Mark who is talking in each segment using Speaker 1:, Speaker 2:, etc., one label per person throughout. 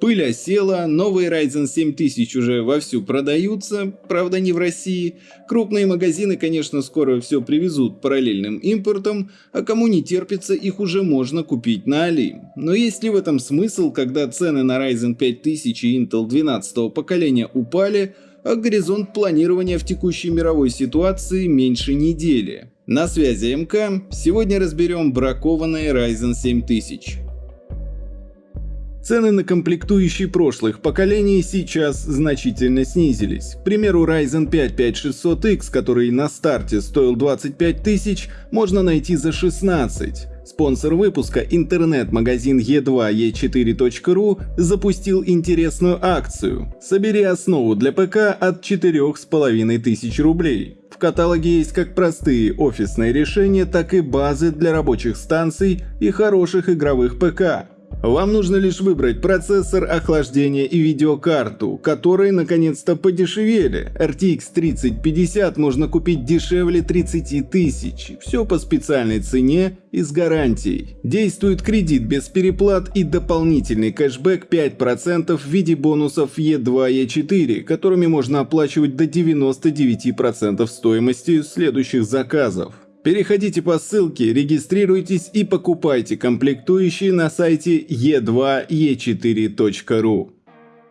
Speaker 1: Пыль осела, новые Ryzen 7000 уже вовсю продаются, правда не в России. Крупные магазины, конечно, скоро все привезут параллельным импортом, а кому не терпится, их уже можно купить на Али. Но есть ли в этом смысл, когда цены на Ryzen 5000 и Intel 12 поколения упали, а горизонт планирования в текущей мировой ситуации меньше недели? На связи МК, сегодня разберем бракованные Ryzen 7000. Цены на комплектующие прошлых поколений сейчас значительно снизились. К примеру, Ryzen 5 5600X, который на старте стоил 25 тысяч, можно найти за 16. Спонсор выпуска, интернет-магазин e2e4.ru, запустил интересную акцию «Собери основу для ПК от 4500 рублей». В каталоге есть как простые офисные решения, так и базы для рабочих станций и хороших игровых ПК. Вам нужно лишь выбрать процессор, охлаждения и видеокарту, которые наконец-то подешевели. RTX 3050 можно купить дешевле 30 тысяч. Все по специальной цене и с гарантией. Действует кредит без переплат и дополнительный кэшбэк 5% в виде бонусов E2, E4, которыми можно оплачивать до 99% стоимости следующих заказов. Переходите по ссылке, регистрируйтесь и покупайте комплектующие на сайте e2e4.ru.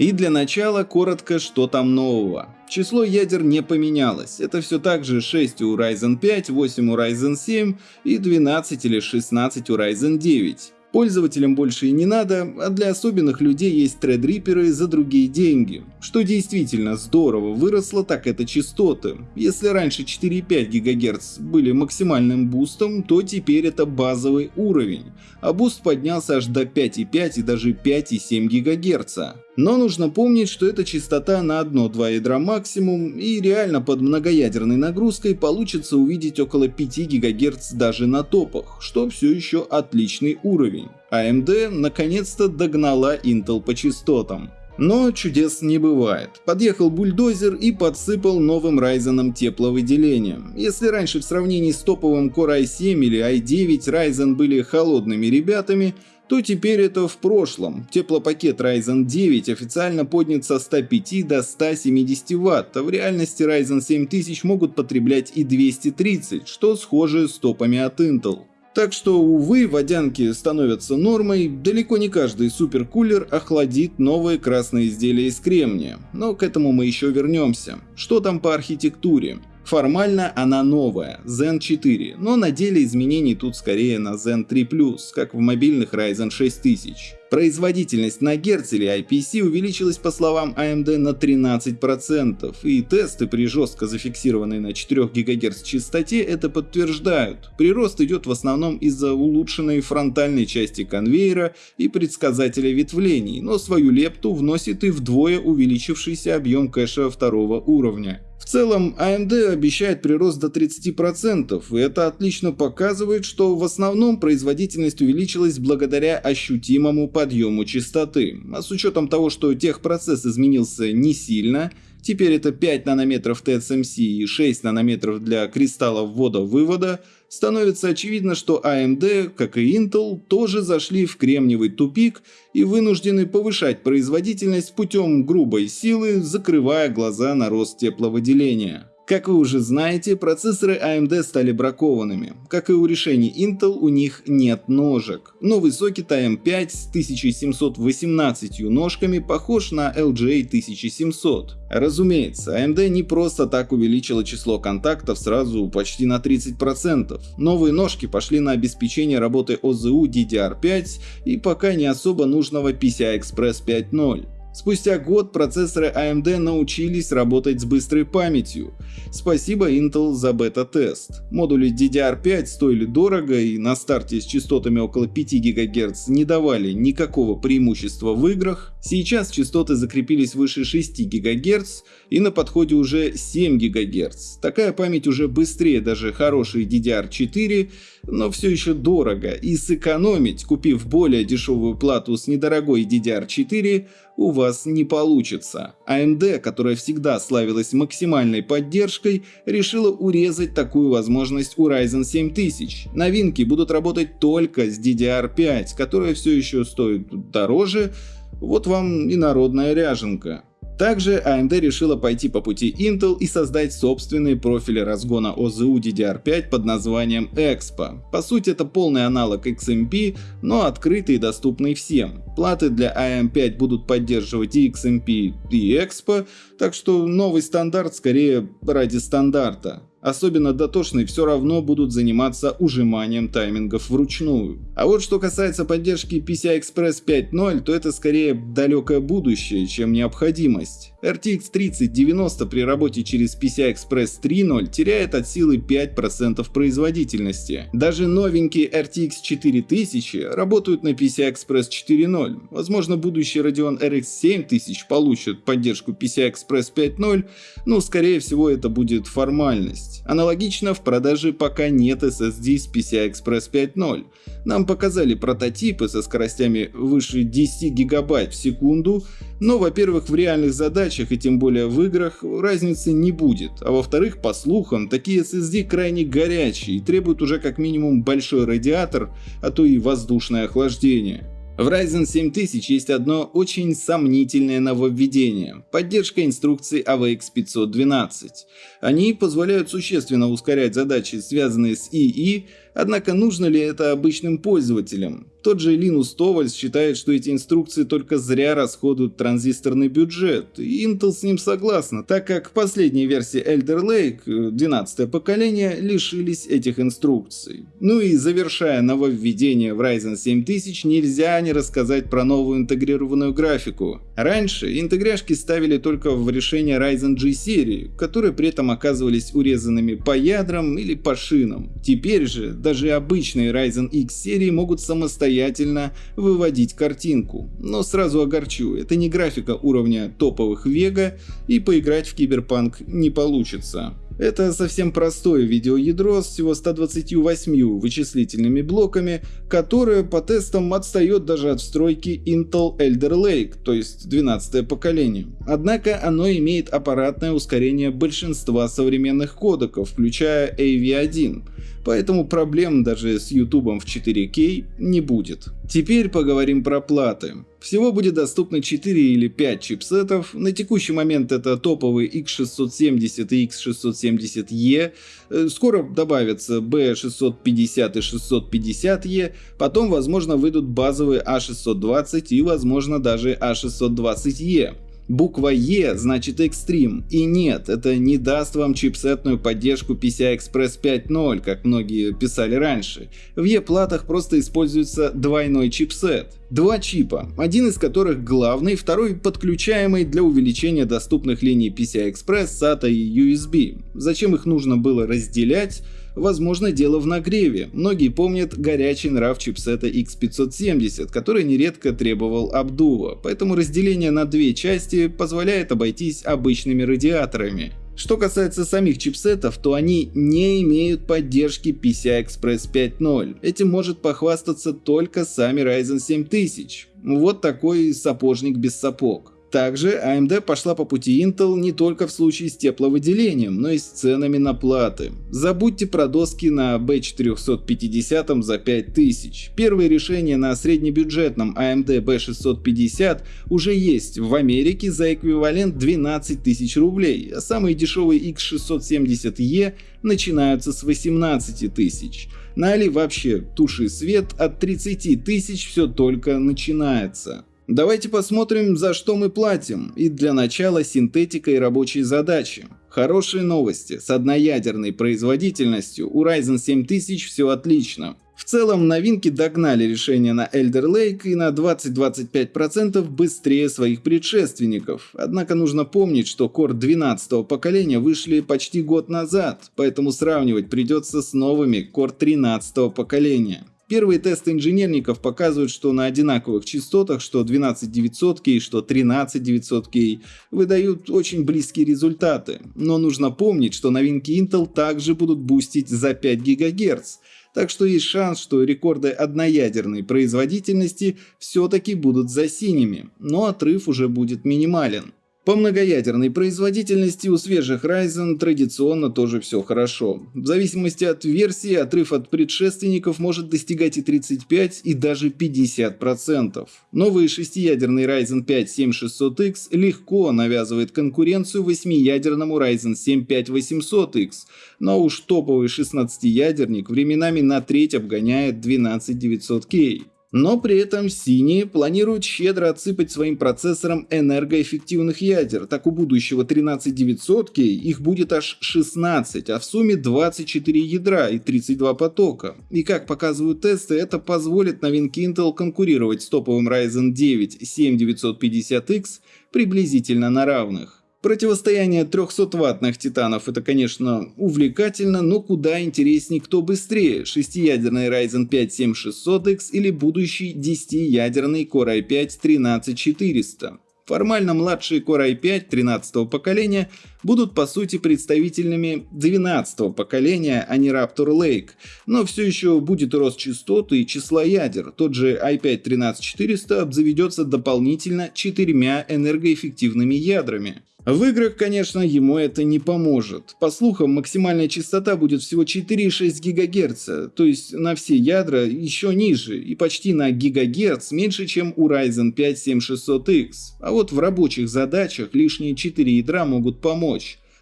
Speaker 1: И для начала коротко, что там нового. Число ядер не поменялось, это все так же 6 у Ryzen 5, 8 у Ryzen 7 и 12 или 16 у Ryzen 9. Пользователям больше и не надо, а для особенных людей есть тредриперы за другие деньги. Что действительно здорово выросло, так это частоты. Если раньше 4,5 ГГц были максимальным бустом, то теперь это базовый уровень, а буст поднялся аж до 5,5 и даже 5,7 ГГц. Но нужно помнить, что это частота на одно-два ядра максимум, и реально под многоядерной нагрузкой получится увидеть около 5 ГГц даже на топах, что все еще отличный уровень. AMD наконец-то догнала Intel по частотам. Но чудес не бывает. Подъехал бульдозер и подсыпал новым Ryzen тепловыделением. Если раньше в сравнении с топовым Core i7 или i9 Ryzen были холодными ребятами, то теперь это в прошлом. Теплопакет Ryzen 9 официально поднят со 105 до 170 Вт, а в реальности Ryzen 7000 могут потреблять и 230, что схоже с топами от Intel. Так что, увы, водянки становятся нормой, далеко не каждый суперкулер охладит новые красные изделия из кремния, но к этому мы еще вернемся. Что там по архитектуре? Формально она новая, Zen 4, но на деле изменений тут скорее на Zen 3+, как в мобильных Ryzen 6000. Производительность на Герц или IPC увеличилась по словам AMD на 13%, и тесты при жестко зафиксированной на 4 ГГц частоте это подтверждают. Прирост идет в основном из-за улучшенной фронтальной части конвейера и предсказателя ветвлений, но свою лепту вносит и вдвое увеличившийся объем кэша второго уровня. Целом, AMD обещает прирост до 30%, и это отлично показывает, что в основном производительность увеличилась благодаря ощутимому подъему частоты. А с учетом того, что техпроцесс изменился не сильно, теперь это 5 нанометров TSMC и 6 нанометров для кристаллов ввода-вывода, становится очевидно, что AMD, как и Intel, тоже зашли в кремниевый тупик и вынуждены повышать производительность путем грубой силы, закрывая глаза на рост тепловыделения. Как вы уже знаете, процессоры AMD стали бракованными. Как и у решений Intel, у них нет ножек. Новый сокет AM5 с 1718 ножками похож на LGA 1700. Разумеется, AMD не просто так увеличила число контактов сразу почти на 30%. Новые ножки пошли на обеспечение работы OZU DDR5 и пока не особо нужного PCI-Express 5.0. Спустя год процессоры AMD научились работать с быстрой памятью. Спасибо Intel за бета-тест. Модули DDR5 стоили дорого и на старте с частотами около 5 ГГц не давали никакого преимущества в играх. Сейчас частоты закрепились выше 6 ГГц и на подходе уже 7 ГГц. Такая память уже быстрее даже хорошей DDR4, но все еще дорого и сэкономить, купив более дешевую плату с недорогой DDR4, у вас не получится. AMD, которая всегда славилась максимальной поддержкой, решила урезать такую возможность у Ryzen 7000. Новинки будут работать только с DDR5, которая все еще стоит дороже, Вот вам и народная ряженка. Также AMD решила пойти по пути Intel и создать собственные профили разгона OZU DDR5 под названием Expo. По сути это полный аналог XMP, но открытый и доступный всем. Платы для AM5 будут поддерживать и XMP, и Expo, так что новый стандарт скорее ради стандарта. Особенно дотошные все равно будут заниматься ужиманием таймингов вручную. А вот что касается поддержки PCI-Express 5.0, то это скорее далекое будущее, чем необходимость. RTX 3090 при работе через PCI-Express 3.0 теряет от силы 5% производительности. Даже новенькие RTX 4000 работают на PCI-Express 4.0. Возможно будущий Radeon RX 7000 получит поддержку PCI-Express 5.0, но скорее всего это будет формальность есть. Аналогично в продаже пока нет SSD с PCI Express 5.0. Нам показали прототипы со скоростями выше 10 гигабайт в секунду, но во-первых в реальных задачах и тем более в играх разницы не будет, а во-вторых по слухам такие SSD крайне горячие и требуют уже как минимум большой радиатор, а то и воздушное охлаждение. В Ryzen 7000 есть одно очень сомнительное нововведение – поддержка инструкций AVX 512. Они позволяют существенно ускорять задачи, связанные с ИИ, однако нужно ли это обычным пользователям? Тот же Линус Товальс считает, что эти инструкции только зря расходуют транзисторный бюджет, и Intel с ним согласна, так как последние версии Elder Lake, 12 поколение, лишились этих инструкций. Ну и завершая нововведение в Ryzen 7000, нельзя не рассказать про новую интегрированную графику. Раньше интегряшки ставили только в решение Ryzen G серии, которые при этом оказывались урезанными по ядрам или по шинам. Теперь же даже обычные Ryzen X серии могут самостоятельно выводить картинку. Но сразу огорчу, это не графика уровня топовых Vega и поиграть в Киберпанк не получится. Это совсем простое видеоядро с всего 128 вычислительными блоками, которое по тестам отстает даже от встройки Intel Elder Lake, то есть 12 поколение. Однако оно имеет аппаратное ускорение большинства современных кодеков, включая AV1, поэтому проблем даже с YouTube в 4К не будет. Теперь поговорим про платы. Всего будет доступно 4 или 5 чипсетов, на текущий момент это топовые X670 и X670E, э, скоро добавятся B650 и 650E, потом возможно выйдут базовые A620 а и возможно даже A620E. Буква Е значит Extreme. И нет, это не даст вам чипсетную поддержку PCI Express 5.0, как многие писали раньше. В E-платах просто используется двойной чипсет. Два чипа, один из которых главный, второй подключаемый для увеличения доступных линий PCI Express, SATA и USB. Зачем их нужно было разделять? Возможно, дело в нагреве. Многие помнят горячий нрав чипсета X570, который нередко требовал обдува, поэтому разделение на две части позволяет обойтись обычными радиаторами. Что касается самих чипсетов, то они не имеют поддержки PCI Express 5.0. Этим может похвастаться только сами Ryzen 7000. Вот такой сапожник без сапог. Также AMD пошла по пути Intel не только в случае с тепловыделением, но и с ценами на платы. Забудьте про доски на B450 за 5000. Первые решения на среднебюджетном AMD B650 уже есть в Америке за эквивалент 12 тысяч рублей, а самые дешевые X670E начинаются с 18 тысяч. На Али вообще туши свет от 30 тысяч все только начинается. Давайте посмотрим, за что мы платим, и для начала синтетика и рабочие задачи. Хорошие новости, с одноядерной производительностью у Ryzen 7000 все отлично. В целом новинки догнали решение на Elder Lake и на 20-25% быстрее своих предшественников. Однако нужно помнить, что Core 12 поколения вышли почти год назад, поэтому сравнивать придется с новыми Core 13 поколения. Первые тесты инженерников показывают, что на одинаковых частотах, что 12900K, что 13900K, выдают очень близкие результаты. Но нужно помнить, что новинки Intel также будут бустить за 5 ГГц. Так что есть шанс, что рекорды одноядерной производительности все-таки будут за синими, но отрыв уже будет минимален. По многоядерной производительности у свежих Ryzen традиционно тоже все хорошо. В зависимости от версии, отрыв от предшественников может достигать и 35, и даже 50%. Новый шестиядерный Ryzen 5 7600X легко навязывает конкуренцию восьмиядерному Ryzen 7 5800X, но уж топовый 16-ядерник временами на треть обгоняет 12900K. Но при этом синие планируют щедро отсыпать своим процессорам энергоэффективных ядер. Так у будущего 13900 их будет аж 16, а в сумме 24 ядра и 32 потока. И как показывают тесты, это позволит новинке Intel конкурировать с топовым Ryzen 9 7950X приблизительно на равных. Противостояние 300-ваттных титанов это, конечно, увлекательно, но куда интереснее, кто быстрее, шестиядерный Ryzen 5 7600X или будущий 10-ядерный Core i5 13400. Формально младшие Core i5 13 поколения будут по сути представителями 12 поколения, а не Raptor Lake, но все еще будет рост частот и числа ядер. Тот же i5 13400 обзаведется дополнительно четырьмя энергоэффективными ядрами. В играх, конечно, ему это не поможет. По слухам, максимальная частота будет всего 4,6 ГГц, то есть на все ядра еще ниже и почти на гигагерц меньше, чем у Ryzen 5 7600X. А вот в рабочих задачах лишние 4 ядра могут помочь.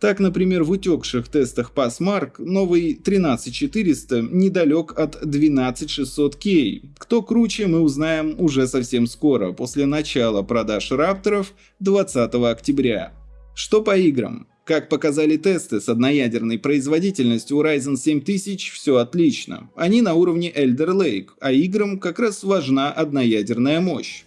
Speaker 1: Так, например, в утекших тестах Passmark новый 13400 недалек от 12600K. Кто круче, мы узнаем уже совсем скоро, после начала продаж рапторов 20 октября. Что по играм? Как показали тесты с одноядерной производительностью у Ryzen 7000 все отлично. Они на уровне Elder Lake, а играм как раз важна одноядерная мощь.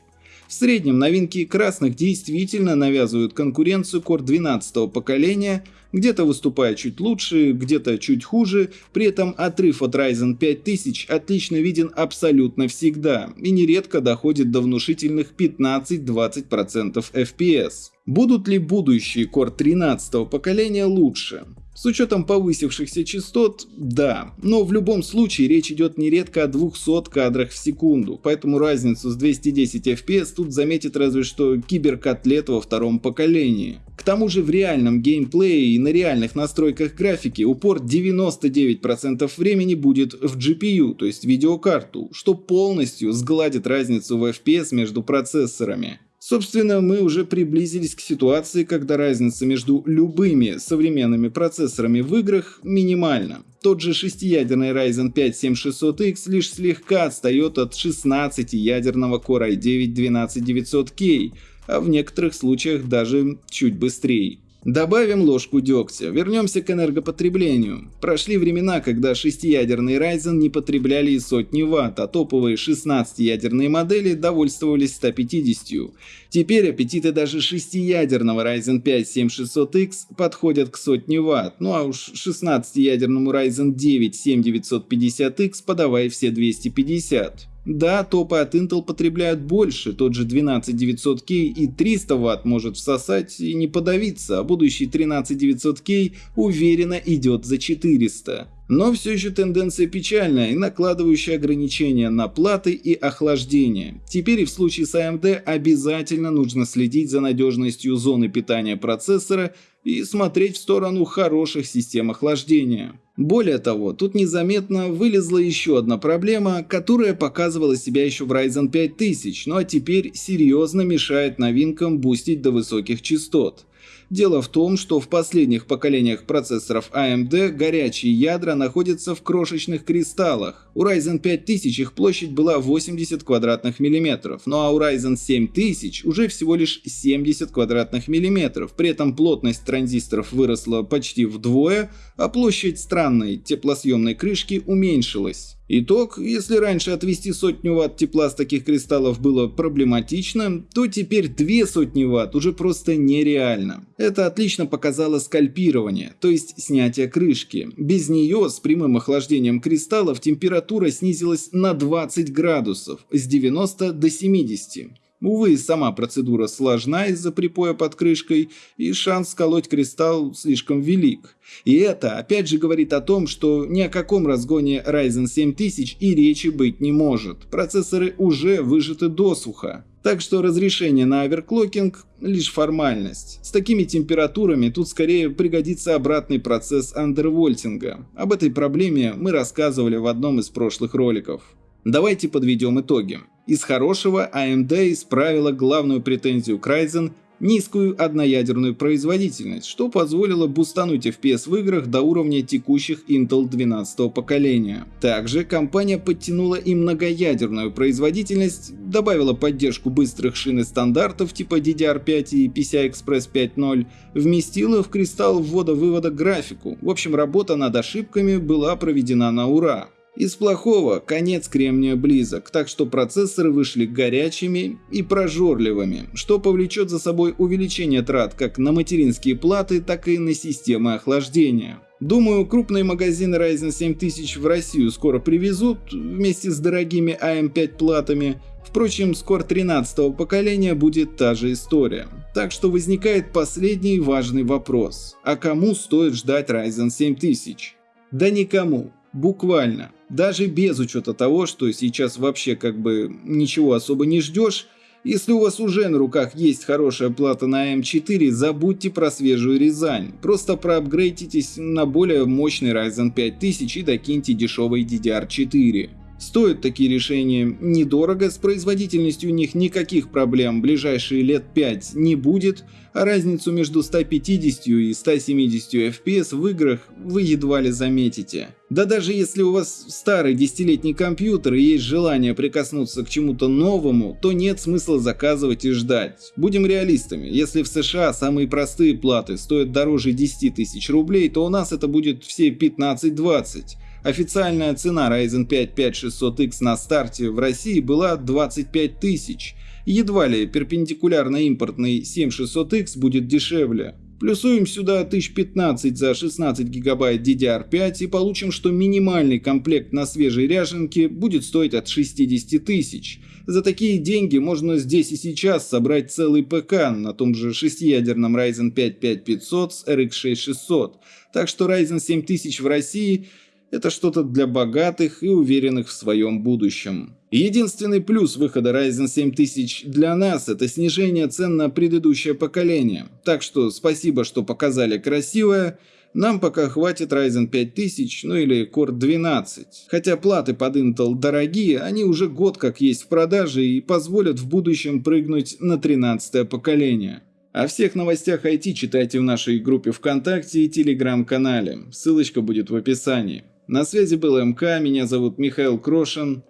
Speaker 1: В среднем новинки красных действительно навязывают конкуренцию Core 12 поколения, где-то выступая чуть лучше, где-то чуть хуже, при этом отрыв от Ryzen 5000 отлично виден абсолютно всегда и нередко доходит до внушительных 15-20% FPS. Будут ли будущие Core 13 поколения лучше? С учетом повысившихся частот, да, но в любом случае речь идет нередко о 200 кадрах в секунду, поэтому разницу с 210 FPS тут заметит разве что киберкотлет во втором поколении. К тому же в реальном геймплее и на реальных настройках графики упор 99% времени будет в GPU, то есть видеокарту, что полностью сгладит разницу в FPS между процессорами. Собственно, мы уже приблизились к ситуации, когда разница между любыми современными процессорами в играх минимальна. Тот же шестиядерный Ryzen 5 7600X лишь слегка отстает от 16-ядерного Core i9 12900K, а в некоторых случаях даже чуть быстрее. Добавим ложку дегтя, вернемся к энергопотреблению. Прошли времена, когда шестиядерные Ryzen не потребляли и сотни ватт, а топовые 16-ядерные модели довольствовались 150. Теперь аппетиты даже шестиядерного Ryzen 5 7600X подходят к сотне ватт, ну а уж 16-ядерному Ryzen 9 7950X подавай все 250. Да, топы от Intel потребляют больше, тот же 12900K и 300 Вт может всосать и не подавиться, а будущий 13900K уверенно идет за 400. Но все еще тенденция печальная и накладывающая ограничения на платы и охлаждение. Теперь и в случае с AMD обязательно нужно следить за надежностью зоны питания процессора и смотреть в сторону хороших систем охлаждения. Более того, тут незаметно вылезла еще одна проблема, которая показывала себя еще в Ryzen 5000, ну а теперь серьезно мешает новинкам бустить до высоких частот. Дело в том, что в последних поколениях процессоров AMD горячие ядра находятся в крошечных кристаллах. У Ryzen 5000 их площадь была 80 квадратных миллиметров, ну а у Ryzen 7000 уже всего лишь 70 квадратных миллиметров. При этом плотность транзисторов выросла почти вдвое, а площадь странной теплосъемной крышки уменьшилась. Итог, если раньше отвести сотню ватт тепла с таких кристаллов было проблематично, то теперь две сотни ватт уже просто нереально. Это отлично показало скальпирование, то есть снятие крышки. Без нее с прямым охлаждением кристаллов температура снизилась на 20 градусов, с 90 до 70. Увы, сама процедура сложна из-за припоя под крышкой, и шанс сколоть кристалл слишком велик. И это опять же говорит о том, что ни о каком разгоне Ryzen 7000 и речи быть не может. Процессоры уже выжаты досуха. Так что разрешение на оверклокинг – лишь формальность. С такими температурами тут скорее пригодится обратный процесс андервольтинга. Об этой проблеме мы рассказывали в одном из прошлых роликов. Давайте подведем итоги. Из хорошего AMD исправила главную претензию к Ryzen – низкую одноядерную производительность, что позволило бустануть FPS в играх до уровня текущих Intel 12 поколения. Также компания подтянула и многоядерную производительность, добавила поддержку быстрых шин и стандартов типа DDR5 и PCI-Express 5.0, вместила в кристалл ввода-вывода графику. В общем, работа над ошибками была проведена на ура. Из плохого конец кремния близок, так что процессоры вышли горячими и прожорливыми, что повлечет за собой увеличение трат как на материнские платы, так и на системы охлаждения. Думаю, крупные магазины Ryzen 7000 в Россию скоро привезут вместе с дорогими AM5 платами. Впрочем, с Core 13 поколения будет та же история. Так что возникает последний важный вопрос. А кому стоит ждать Ryzen 7000? Да никому. Буквально. Даже без учета того, что сейчас вообще как бы ничего особо не ждешь, если у вас уже на руках есть хорошая плата на М4, забудьте про свежую Рязань. Просто проапгрейдитесь на более мощный Ryzen 5000 и докиньте дешевый DDR4. Стоят такие решения недорого, с производительностью у них никаких проблем ближайшие лет 5 не будет, а разницу между 150 и 170 FPS в играх вы едва ли заметите. Да даже если у вас старый десятилетний компьютер и есть желание прикоснуться к чему-то новому, то нет смысла заказывать и ждать. Будем реалистами, если в США самые простые платы стоят дороже 10 тысяч рублей, то у нас это будет все 15-20. Официальная цена Ryzen 5 5600X на старте в России была 25 тысяч. Едва ли перпендикулярно импортный 7600X будет дешевле. Плюсуем сюда 1015 за 16 гигабайт DDR5 и получим, что минимальный комплект на свежей ряженке будет стоить от 60 тысяч. За такие деньги можно здесь и сейчас собрать целый ПК на том же шестиядерном Ryzen 5 5500 с RX 6600. Так что Ryzen 7000 в России это что-то для богатых и уверенных в своем будущем. Единственный плюс выхода Ryzen 7000 для нас – это снижение цен на предыдущее поколение. Так что спасибо, что показали красивое. Нам пока хватит Ryzen 5000, ну или Core 12. Хотя платы под Intel дорогие, они уже год как есть в продаже и позволят в будущем прыгнуть на 13 поколение. О всех новостях IT читайте в нашей группе ВКонтакте и Телеграм-канале. Ссылочка будет в описании. На связи был МК, меня зовут Михаил Крошин.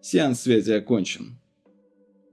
Speaker 1: Сеанс связи окончен.